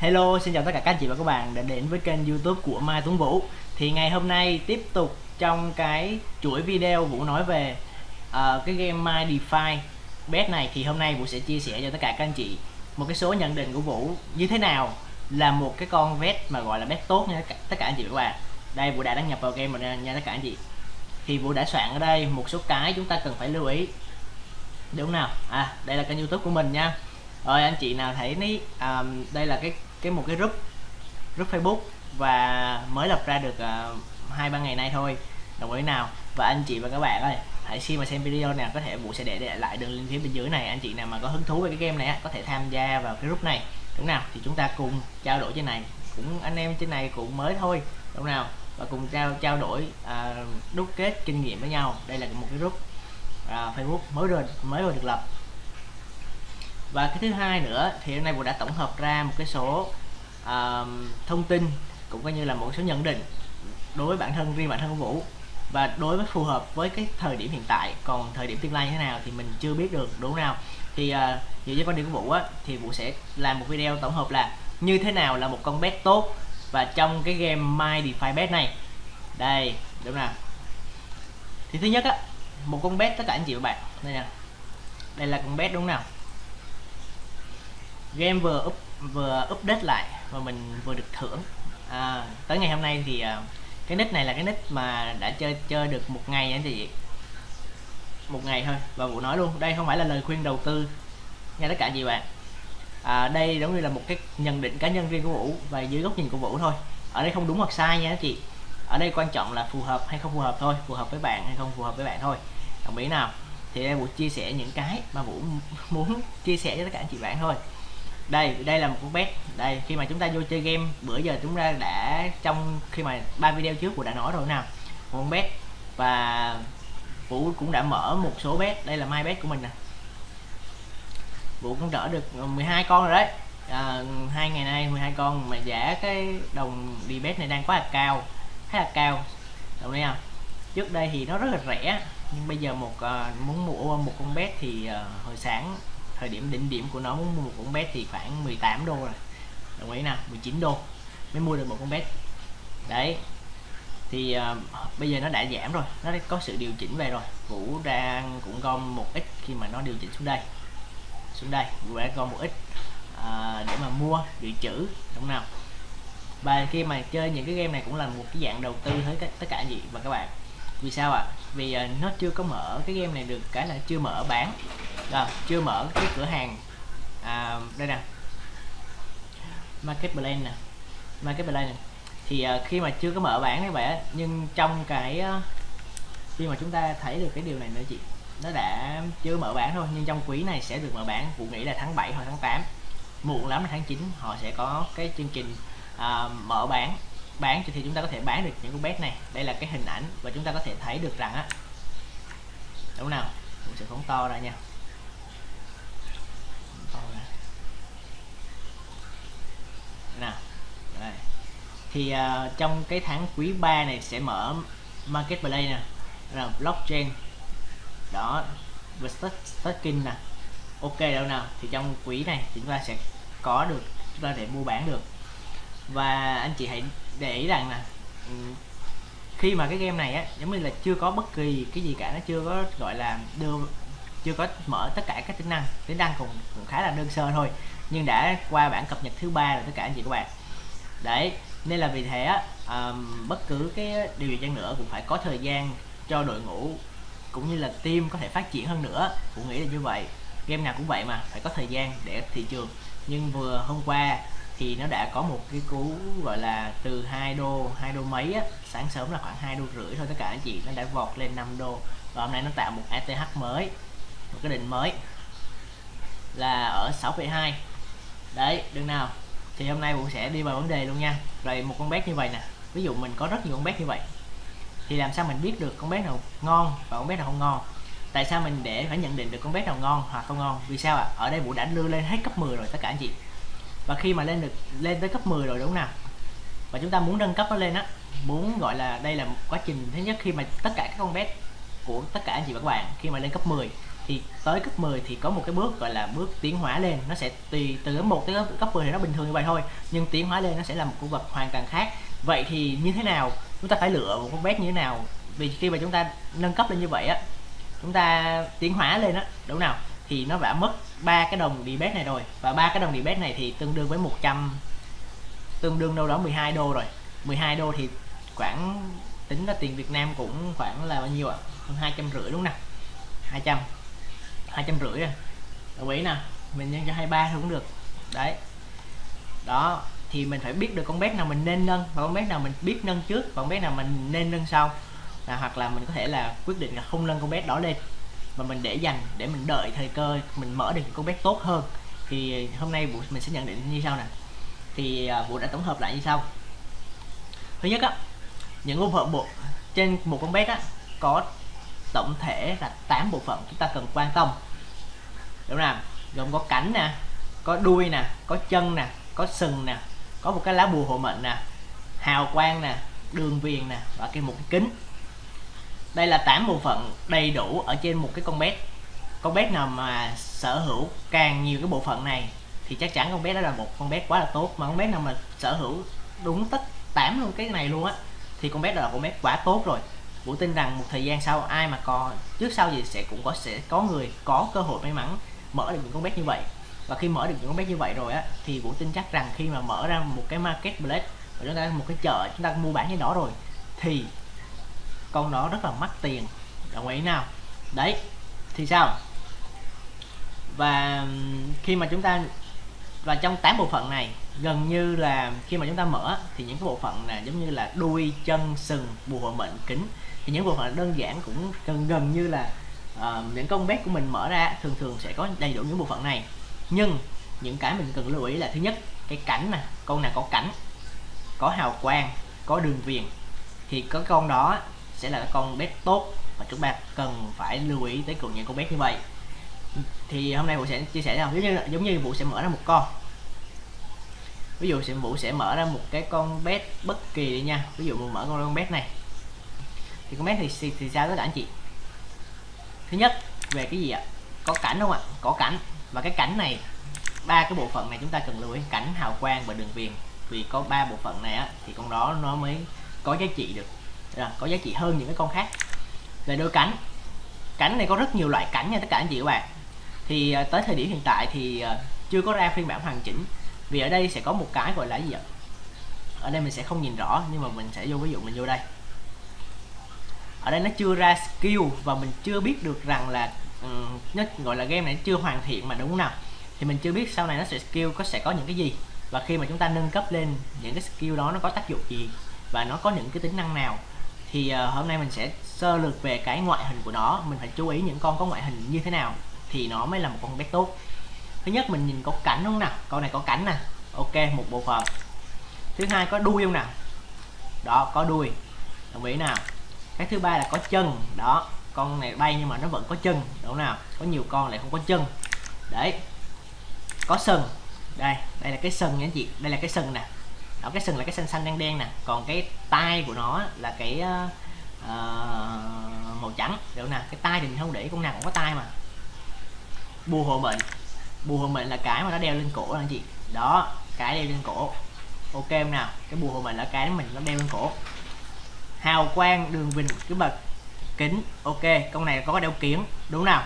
Hello, xin chào tất cả các anh chị và các bạn đã đến với kênh youtube của Mai Tuấn Vũ. Thì ngày hôm nay tiếp tục trong cái chuỗi video Vũ nói về uh, cái game My Defy. Bet này Thì hôm nay Vũ sẽ chia sẻ cho tất cả các anh chị một cái số nhận định của Vũ như thế nào là một cái con bet mà gọi là bet tốt nha tất cả anh chị và các bạn. Đây Vũ đã đăng nhập vào game rồi nha tất cả anh chị. Thì Vũ đã soạn ở đây một số cái chúng ta cần phải lưu ý. Đúng nào? À, đây là kênh youtube của mình nha rồi anh chị nào thấy ní um, đây là cái cái một cái group group Facebook và mới lập ra được ờ, hai uh, ba ngày nay thôi đồng ý nào? Và anh chị và các bạn ơi hãy khi mà xem video này có thể vũ sẽ để, để lại đường link phía bên dưới này anh chị nào mà có hứng thú về cái game này có thể tham gia vào cái group này. Đúng nào? Thì chúng ta cùng trao đổi trên này cũng anh em trên này cũng mới thôi đúng nào? Và cùng trao trao đổi uh, đúc kết kinh nghiệm với nhau. Đây là một cái group uh, Facebook mới rồi mới vừa được lập và cái thứ hai nữa thì hôm nay Vũ đã tổng hợp ra một cái số uh, thông tin cũng coi như là một số nhận định đối với bản thân riêng bản thân của Vũ. Và đối với phù hợp với cái thời điểm hiện tại còn thời điểm tương lai như thế nào thì mình chưa biết được đúng nào? Thì uh, dựa trên quan điểm của Vũ á thì Vũ sẽ làm một video tổng hợp là như thế nào là một con bet tốt. Và trong cái game My DeFi Bet này đây đúng nào? Thì thứ nhất á một con bet tất cả anh chị và bạn đây nè. Đây là con bet đúng nào? Game vừa up vừa update lại và mình vừa được thưởng. À, tới ngày hôm nay thì uh, cái nick này là cái nick mà đã chơi chơi được một ngày anh chị. Một ngày thôi và vụ nói luôn đây không phải là lời khuyên đầu tư nha tất cả chị bạn. À, đây giống như là một cái nhận định cá nhân riêng của vũ và dưới góc nhìn của vũ thôi. Ở đây không đúng hoặc sai nha anh chị. Ở đây quan trọng là phù hợp hay không phù hợp thôi phù hợp với bạn hay không phù hợp với bạn thôi. Đồng ý nào? Thì đây vũ chia sẻ những cái mà vũ muốn chia sẻ cho tất cả anh chị bạn thôi đây đây là một con bet đây khi mà chúng ta vô chơi game bữa giờ chúng ta đã trong khi mà ba video trước của đã nói rồi nào một con bet và vũ cũng đã mở một số bet đây là mai bet của mình nè. Vũ cũng đỡ được 12 con rồi đấy. À, hai ngày nay 12 con mà giá cái đồng đi bet này đang quá là cao khá là cao. Đồng ý không? Trước đây thì nó rất là rẻ nhưng bây giờ một uh, muốn mua một con bet thì uh, hồi sáng thời điểm đỉnh điểm của nó muốn mua một con bet thì khoảng 18 đô rồi. Đồng ý nào 19 đô mới mua được một con bet. Đấy thì uh, bây giờ nó đã giảm rồi nó đã có sự điều chỉnh về rồi. Vũ đang cũng gom một ít khi mà nó điều chỉnh xuống đây xuống đây. Vũ đã gom một ít uh, để mà mua dự trữ đúng nào? Và khi mà chơi những cái game này cũng là một cái dạng đầu tư hết tất cả gì và các bạn vì sao ạ? À? vì uh, nó chưa có mở cái game này được cái là chưa mở bán rồi chưa mở cái cửa hàng. À, đây nè. Marketplace nè. Marketplace nè. Thì uh, khi mà chưa có mở bán như vậy nhưng trong cái uh, khi mà chúng ta thấy được cái điều này nữa chị nó đã chưa mở bán thôi nhưng trong quý này sẽ được mở bán cụ nghĩ là tháng 7 hoặc tháng 8 muộn lắm là tháng 9 họ sẽ có cái chương trình uh, mở bán bán thì chúng ta có thể bán được những con bet này. Đây là cái hình ảnh và chúng ta có thể thấy được rằng á đúng nào? Mình sẽ phóng to ra nha. Nào đây. thì uh, trong cái tháng quý 3 này sẽ mở marketplace nè là blockchain. Đó và staking nè. Ok đâu nào? Thì trong quý này chúng ta sẽ có được chúng ta để mua bán được và anh chị hãy để ý rằng là ừ, khi mà cái game này á giống như là chưa có bất kỳ cái gì cả nó chưa có gọi là đưa chưa có mở tất cả các tính năng. Tính năng cũng, cũng khá là đơn sơ thôi nhưng đã qua bản cập nhật thứ ba rồi tất cả anh chị các bạn. Đấy nên là vì thế á um, bất cứ cái điều gì chăng nữa cũng phải có thời gian cho đội ngũ cũng như là team có thể phát triển hơn nữa. Cũng nghĩ là như vậy game nào cũng vậy mà phải có thời gian để thị trường. Nhưng vừa hôm qua thì nó đã có một cái cú gọi là từ 2 đô 2 đô mấy á sáng sớm là khoảng 2 đô rưỡi thôi tất cả anh chị nó đã vọt lên 5 đô. Và hôm nay nó tạo một ATH mới một cái đỉnh mới là ở 6,2 đấy đừng nào. Thì hôm nay cũng sẽ đi vào vấn đề luôn nha. Rồi một con bé như vậy nè. Ví dụ mình có rất nhiều con bé như vậy thì làm sao mình biết được con bé nào ngon và con bé nào không ngon? Tại sao mình để phải nhận định được con bé nào ngon hoặc không ngon? Vì sao ạ? À? ở đây vũ đã đưa lên hết cấp 10 rồi tất cả anh chị và khi mà lên được, lên tới cấp 10 rồi đúng không nào? Và chúng ta muốn nâng cấp nó lên á, muốn gọi là đây là một quá trình thứ nhất khi mà tất cả các con bet của tất cả anh chị và các bạn khi mà lên cấp 10 thì tới cấp 10 thì có một cái bước gọi là bước tiến hóa lên. Nó sẽ tùy từ cấp 1 tới cấp 10 thì nó bình thường như vậy thôi, nhưng tiến hóa lên nó sẽ là một khu vật hoàn toàn khác. Vậy thì như thế nào? Chúng ta phải lựa một con bé như thế nào? Vì khi mà chúng ta nâng cấp lên như vậy á, chúng ta tiến hóa lên á, đúng nào? Thì nó đã mất ba cái đồng debate này rồi. Và ba cái đồng debate này thì tương đương với 100 tương đương đâu đó 12 đô rồi. 12 đô thì khoảng tính ra tiền Việt Nam cũng khoảng là bao nhiêu ạ? Hơn hai trăm rưỡi đúng không nào? 200 hai trăm rưỡi à. đồng ý nè, mình nhân cho 23 cũng được. Đấy. Đó, thì mình phải biết được con bé nào mình nên nâng và con bé nào mình biết nâng trước và con bé nào mình nên nâng sau. Là hoặc là mình có thể là quyết định là không nâng con bé đó lên và mình để dành để mình đợi thời cơ mình mở được con bé tốt hơn. Thì hôm nay vụ mình sẽ nhận định như sau nè. Thì à, vụ đã tổng hợp lại như sau. Thứ nhất á những bộ phận bộ trên một con bé á có tổng thể là 8 bộ phận chúng ta cần quan tâm. Đúng không gồm có cánh nè có đuôi nè có chân nè có sừng nè có một cái lá bùa hộ mệnh nè hào quang nè đường viền nè và cái một cái kính đây là 8 bộ phận đầy đủ ở trên một cái con bé con bé nào mà sở hữu càng nhiều cái bộ phận này thì chắc chắn con bé đó là một con bé quá là tốt. Mà con bé nào mà sở hữu đúng tất 8 luôn cái này luôn á, thì con bé đó là con bé quá tốt rồi. Vũ tin rằng một thời gian sau ai mà có, trước sau gì sẽ cũng có, sẽ có người có cơ hội may mắn mở được những con bé như vậy. Và khi mở được những con bé như vậy rồi á, thì Vũ tin chắc rằng khi mà mở ra một cái marketplace, và chúng ta một cái chợ chúng ta mua bán cái đó rồi, thì con đó rất là mắc tiền. Đồng ý nào? Đấy thì sao? Và khi mà chúng ta và trong 8 bộ phận này gần như là khi mà chúng ta mở thì những cái bộ phận là giống như là đuôi chân sừng bùa mệnh kính thì những bộ phận đơn giản cũng gần gần như là ờ, uh, những con bet của mình mở ra thường thường sẽ có đầy đủ những bộ phận này. Nhưng những cái mình cần lưu ý là thứ nhất cái cảnh nè con nào có cảnh có hào quang có đường viền thì có con đó sẽ là con bet tốt và chúng ta cần phải lưu ý tới cùng những con bet như vậy. Thì hôm nay vũ sẽ chia sẻ nào giống như giống như vũ sẽ mở ra một con. Ví dụ sẽ vũ sẽ mở ra một cái con bet bất kỳ đi nha. Ví dụ vũ mở con bet này. Thì con bet thì, thì, thì sao tất cả anh chị? Thứ nhất về cái gì ạ? Có cảnh không ạ? Có cảnh. Và cái cảnh này ba cái bộ phận này chúng ta cần lưu ý. Cảnh hào quang và đường viền. Vì có ba bộ phận này á thì con đó nó mới có giá trị được là có giá trị hơn những cái con khác. Về đôi cánh. Cánh này có rất nhiều loại cảnh nha tất cả anh chị các bạn. Thì à, tới thời điểm hiện tại thì à, chưa có ra phiên bản hoàn chỉnh. Vì ở đây sẽ có một cái gọi là gì ạ? Ở đây mình sẽ không nhìn rõ nhưng mà mình sẽ vô ví dụ mình vô đây. Ở đây nó chưa ra skill và mình chưa biết được rằng là um, nó gọi là game này chưa hoàn thiện mà đúng không nào. Thì mình chưa biết sau này nó sẽ skill có sẽ có những cái gì. Và khi mà chúng ta nâng cấp lên những cái skill đó nó có tác dụng gì và nó có những cái tính năng nào thì uh, hôm nay mình sẽ sơ lược về cái ngoại hình của nó. Mình phải chú ý những con có ngoại hình như thế nào thì nó mới là một con bé tốt. Thứ nhất mình nhìn có cảnh không nào? Con này có cảnh nè. Ok một bộ phận. Thứ hai có đuôi không nào? Đó có đuôi. Đồng ý nào? Cái thứ ba là có chân. Đó con này bay nhưng mà nó vẫn có chân. Đúng nào? Có nhiều con lại không có chân. Đấy. Có sừng. Đây đây là cái sừng nha anh chị. Đây là cái sừng nè đó cái sừng là cái xanh xanh đen đen nè. Còn cái tai của nó là cái uh, màu trắng. Được nè cái tai thì mình không để con nào cũng có tai mà. Bùa hộ mệnh. Bùa hộ mệnh là cái mà nó đeo lên cổ anh chị. Đó cái đeo lên cổ. Ok không nào? Cái bùa hộ mệnh là cái mình nó đeo lên cổ. Hào quang đường vinh cái bậc kính. Ok con này có đeo kiến đúng nào?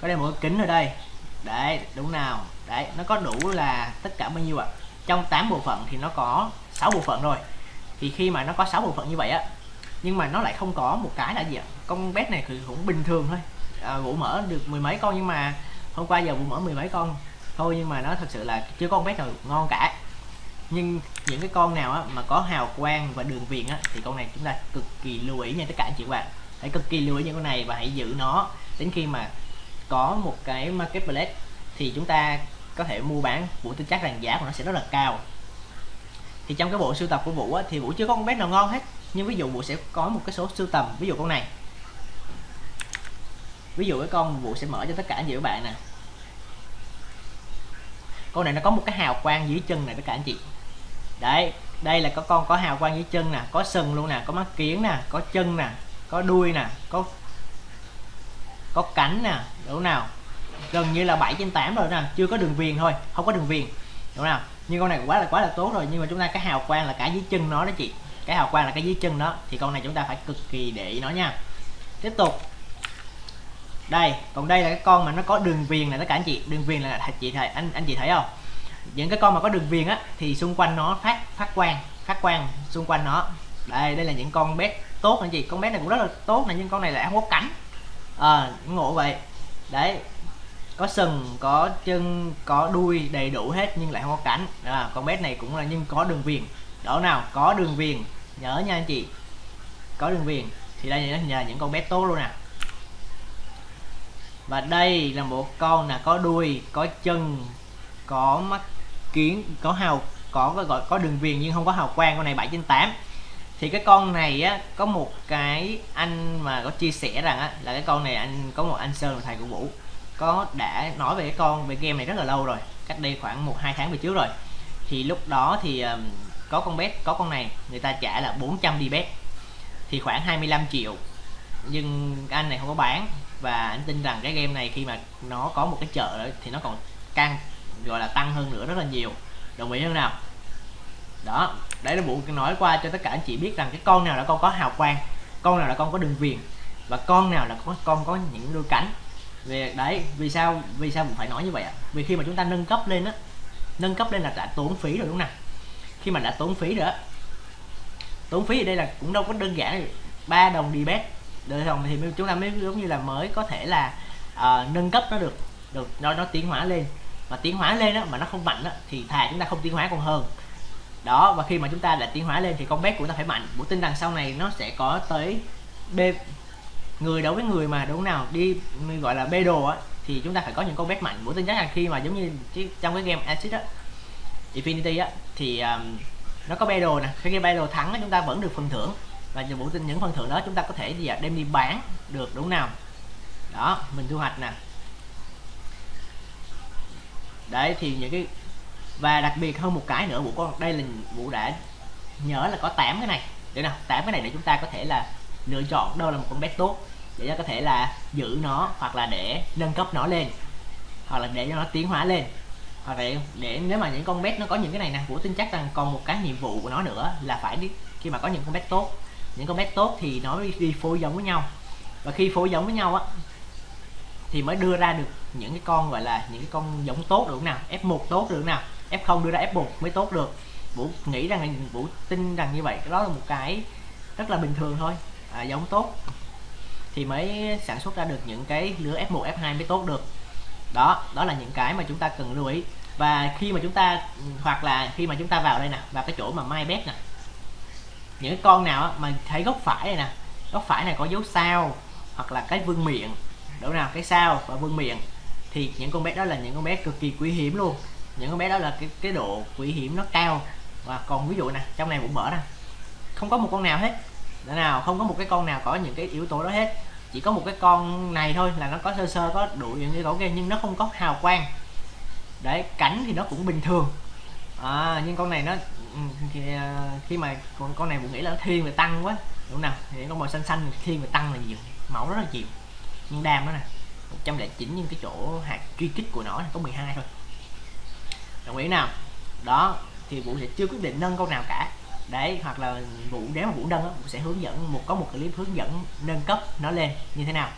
Có đeo một cái kính ở đây. Đấy đúng nào? Đấy nó có đủ là tất cả bao nhiêu ạ? à? Trong 8 bộ phận thì nó có 6 bộ phận rồi thì khi mà nó có 6 bộ phận như vậy á nhưng mà nó lại không có một cái là gì ạ? Con bet này thì cũng bình thường thôi. À, vũ mở được mười mấy con nhưng mà hôm qua giờ vũ mở mười mấy con thôi nhưng mà nó thật sự là chưa có con bet nào ngon cả. Nhưng những cái con nào á, mà có hào quang và đường viền á, thì con này chúng ta cực kỳ lưu ý nha tất cả anh chị các bạn. Hãy cực kỳ lưu ý những con này và hãy giữ nó đến khi mà có một cái marketplace thì chúng ta có thể mua bán vũ tin chắc rằng giá của nó sẽ rất là cao. Thì trong cái bộ sưu tập của vũ á, thì vũ chưa có con bé nào ngon hết nhưng ví dụ vũ sẽ có một cái số sưu tầm ví dụ con này. Ví dụ cái con vũ sẽ mở cho tất cả anh chị các bạn nè. Con này nó có một cái hào quang dưới chân này tất cả anh chị. Đấy đây là có con có hào quang dưới chân nè có sừng luôn nè có mắt kiến nè có chân nè có đuôi nè có có cánh nè đúng nào? Gần như là 7 trên 8 rồi nè chưa có đường viền thôi không có đường viền. Đúng nào? Nhưng con này quá là quá là tốt rồi nhưng mà chúng ta cái hào quang là cả dưới chân nó đó chị. Cái hào quang là cái dưới chân đó thì con này chúng ta phải cực kỳ để ý nó nha. Tiếp tục. Đây còn đây là cái con mà nó có đường viền này tất cả anh chị. Đường viền là chị thấy anh anh chị thấy không? Những cái con mà có đường viền á thì xung quanh nó phát phát quang phát quang xung quanh nó. Đây đây là những con bé tốt anh chị. Con bé này cũng rất là tốt này nhưng con này lại không có cánh. À, ngộ vậy. Đấy có sừng có chân có đuôi đầy đủ hết nhưng lại không có cánh. À, con bé này cũng là nhưng có đường viền. Đó nào có đường viền. Nhớ nha anh chị. Có đường viền. Thì đây là nhờ những con bé tốt luôn nè. Và đây là một con là có đuôi có chân có mắt kiến có hào có gọi có đường viền nhưng không có hào quang. Con này 7 trên 8 thì cái con này á có một cái anh mà có chia sẻ rằng á là cái con này anh có một anh sơn là thầy của vũ có đã nói về cái con về game này rất là lâu rồi cách đây khoảng một hai tháng về trước rồi. Thì lúc đó thì um, có con bet có con này người ta trả là 400 đi bet. Thì khoảng 25 triệu. Nhưng anh này không có bán và anh tin rằng cái game này khi mà nó có một cái chợ đó, thì nó còn căng gọi là tăng hơn nữa rất là nhiều. Đồng ý không nào? Đó đấy là vụ nói qua cho tất cả anh chị biết rằng cái con nào là con có hào quang con nào là con có đường viền và con nào là con, con có những đôi cánh về đấy vì sao vì sao mình phải nói như vậy ạ? Vì khi mà chúng ta nâng cấp lên á nâng cấp lên là đã tốn phí rồi đúng không nào? Khi mà đã tốn phí rồi tốn phí ở đây là cũng đâu có đơn giản ba đồng đi bét. Đời đồng thì chúng ta mới giống như là mới có thể là uh, nâng cấp nó được được nó nó tiến hóa lên. Mà tiến hóa lên á mà nó không mạnh á thì thà chúng ta không tiến hóa còn hơn. Đó và khi mà chúng ta đã tiến hóa lên thì con bé của ta phải mạnh. Bộ tin rằng sau này nó sẽ có tới b người đấu với người mà đúng nào đi gọi là bê đồ á thì chúng ta phải có những con bet mạnh. Bộ tin chắc là khi mà giống như trong cái game acid á infinity á thì um, nó có battle nè. Cái game battle thắng chúng ta vẫn được phần thưởng. Và bộ tin những phần thưởng đó chúng ta có thể gì à, đem đi bán được đúng nào. Đó mình thu hoạch nè. Đấy thì những cái và đặc biệt hơn một cái nữa bộ con đây là bộ đã nhớ là có 8 cái này. Để nào? 8 cái này để chúng ta có thể là lựa chọn đâu là một con bet tốt để cho có thể là giữ nó hoặc là để nâng cấp nó lên, hoặc là để cho nó tiến hóa lên. Hoặc là để, nếu mà những con bet nó có những cái này nè, vũ tin chắc rằng còn một cái nhiệm vụ của nó nữa là phải đi khi mà có những con bet tốt. Những con bet tốt thì nó đi phối giống với nhau. Và khi phối giống với nhau á, thì mới đưa ra được những cái con gọi là những cái con giống tốt được nào F1 tốt được nào F0 đưa ra F1 mới tốt được. Vũ nghĩ rằng, Vũ tin rằng như vậy, đó là một cái rất là bình thường thôi à, giống tốt thì mới sản xuất ra được những cái lứa F1 F2 mới tốt được. Đó đó là những cái mà chúng ta cần lưu ý. Và khi mà chúng ta hoặc là khi mà chúng ta vào đây nè vào cái chỗ mà mai bét nè những cái con nào mà thấy góc phải này nè góc phải này có dấu sao hoặc là cái vương miệng đâu nào cái sao và vương miệng thì những con bé đó là những con bé cực kỳ quý hiếm luôn. Những con bé đó là cái cái độ quý hiếm nó cao. Và còn ví dụ nè trong này cũng mở nè không có một con nào hết để nào không có một cái con nào có những cái yếu tố đó hết. Chỉ có một cái con này thôi là nó có sơ sơ có đủ những yếu tố kia nhưng nó không có hào quang. Đấy cánh thì nó cũng bình thường. À, nhưng con này nó ừ, thì, à, khi, mà con con này cũng nghĩ là nó thiên về tăng quá. Đúng nào? Thì con màu xanh xanh thiên về tăng là nhiều mẫu rất là nhiều. Nhưng đam đó nè 109 nhưng cái chỗ hạt truy kích của nó có 12 thôi. Đồng ý nào? Đó thì vũ sẽ chưa quyết định nâng con nào cả đấy hoặc là vũ nếu mà vũ nâng vũ sẽ hướng dẫn một có một clip hướng dẫn nâng cấp nó lên như thế nào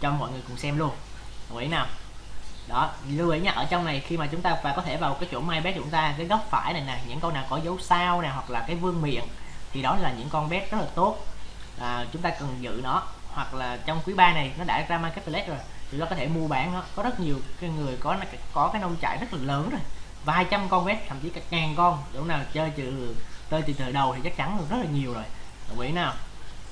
cho mọi người cùng xem luôn. Đồng ý nào? Đó lưu ý nha ở trong này khi mà chúng ta và có thể vào cái chỗ may bé chúng ta cái góc phải này nè những con nào có dấu sao nè hoặc là cái vương miệng thì đó là những con bé rất là tốt. À, chúng ta cần giữ nó hoặc là trong quý ba này nó đã ra marketplace rồi thì nó có thể mua bán nó. Có rất nhiều cái người có có cái nông trại rất là lớn rồi vài trăm con bé thậm chí cả ngàn con đúng nào chơi trừ tên từ từ đầu thì chắc chắn rất là nhiều rồi. Đồng ý nào?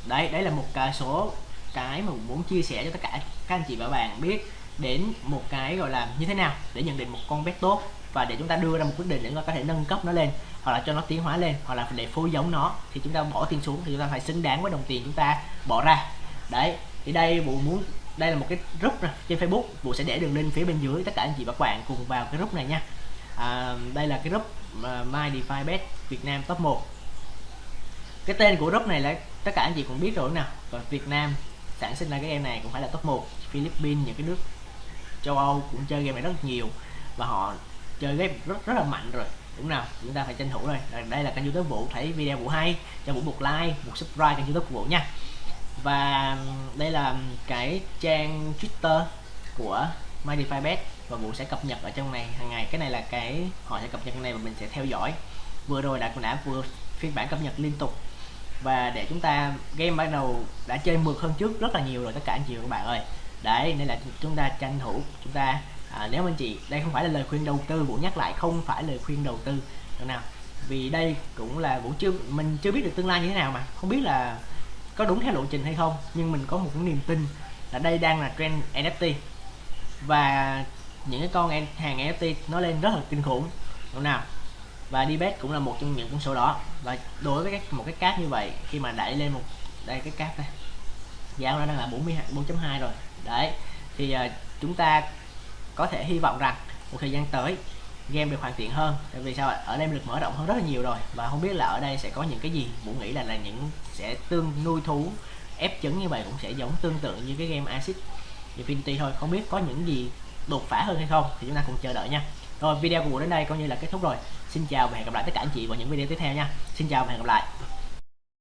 Đấy đấy là một cái số cái mà muốn chia sẻ cho tất cả các anh chị và bạn biết đến một cái gọi là như thế nào để nhận định một con bé tốt và để chúng ta đưa ra một quyết định để chúng ta có thể nâng cấp nó lên hoặc là cho nó tiến hóa lên hoặc là để phối giống nó thì chúng ta bỏ tiền xuống thì chúng ta phải xứng đáng với đồng tiền chúng ta bỏ ra. Đấy thì đây bộ muốn đây là một cái group này, trên Facebook. Bộ sẽ để đường link phía bên dưới tất cả anh chị và các bạn cùng vào cái group này nha. À, đây là cái group My DeFi Bet Việt Nam top 1 cái tên của group này là tất cả anh chị cũng biết rồi nào và Việt Nam sản sinh ra cái game này cũng phải là top 1 Philippines, những cái nước châu Âu cũng chơi game này rất nhiều. Và họ chơi game rất rất là mạnh rồi. Đúng nào? Chúng ta phải tranh thủ rồi. Đây là kênh youtube vũ, thấy video vũ hay, cho vũ một like, một subscribe kênh youtube của vũ nha. Và đây là cái trang twitter của MyDeFiBet và vũ sẽ cập nhật ở trong này hàng ngày. Cái này là cái họ sẽ cập nhật này và mình sẽ theo dõi. Vừa rồi đã cũng đã vừa phiên bản cập nhật liên tục. Và để chúng ta game bắt đầu đã chơi mượt hơn trước rất là nhiều rồi tất cả anh chị và các bạn ơi. Đấy nên là chúng ta tranh thủ chúng ta à, nếu anh chị đây không phải là lời khuyên đầu tư vũ nhắc lại không phải lời khuyên đầu tư. Được nào? Vì đây cũng là vũ chưa mình chưa biết được tương lai như thế nào mà. Không biết là có đúng theo lộ trình hay không nhưng mình có một cái niềm tin là đây đang là trend NFT và những cái con hàng NFT nó lên rất là kinh khủng. Đúng nào? Và Dbet cũng là một trong những con số đó. Và đối với các một cái cáp như vậy khi mà đẩy lên một đây cái cáp này giá của nó đang là 40 4.2 rồi. Đấy thì uh, chúng ta có thể hy vọng rằng một thời gian tới game được hoàn thiện hơn. Tại vì sao ở đây được mở rộng hơn rất là nhiều rồi. Và không biết là ở đây sẽ có những cái gì? Vũ nghĩ là là những sẽ tương nuôi thú ép trứng như vậy cũng sẽ giống tương tự như cái game acid infinity thôi. Không biết có những gì đột phá hơn hay không thì chúng ta cùng chờ đợi nha. Rồi, video của buổi đến đây coi như là kết thúc rồi. Xin chào và hẹn gặp lại tất cả anh chị vào những video tiếp theo nha. Xin chào và hẹn gặp lại.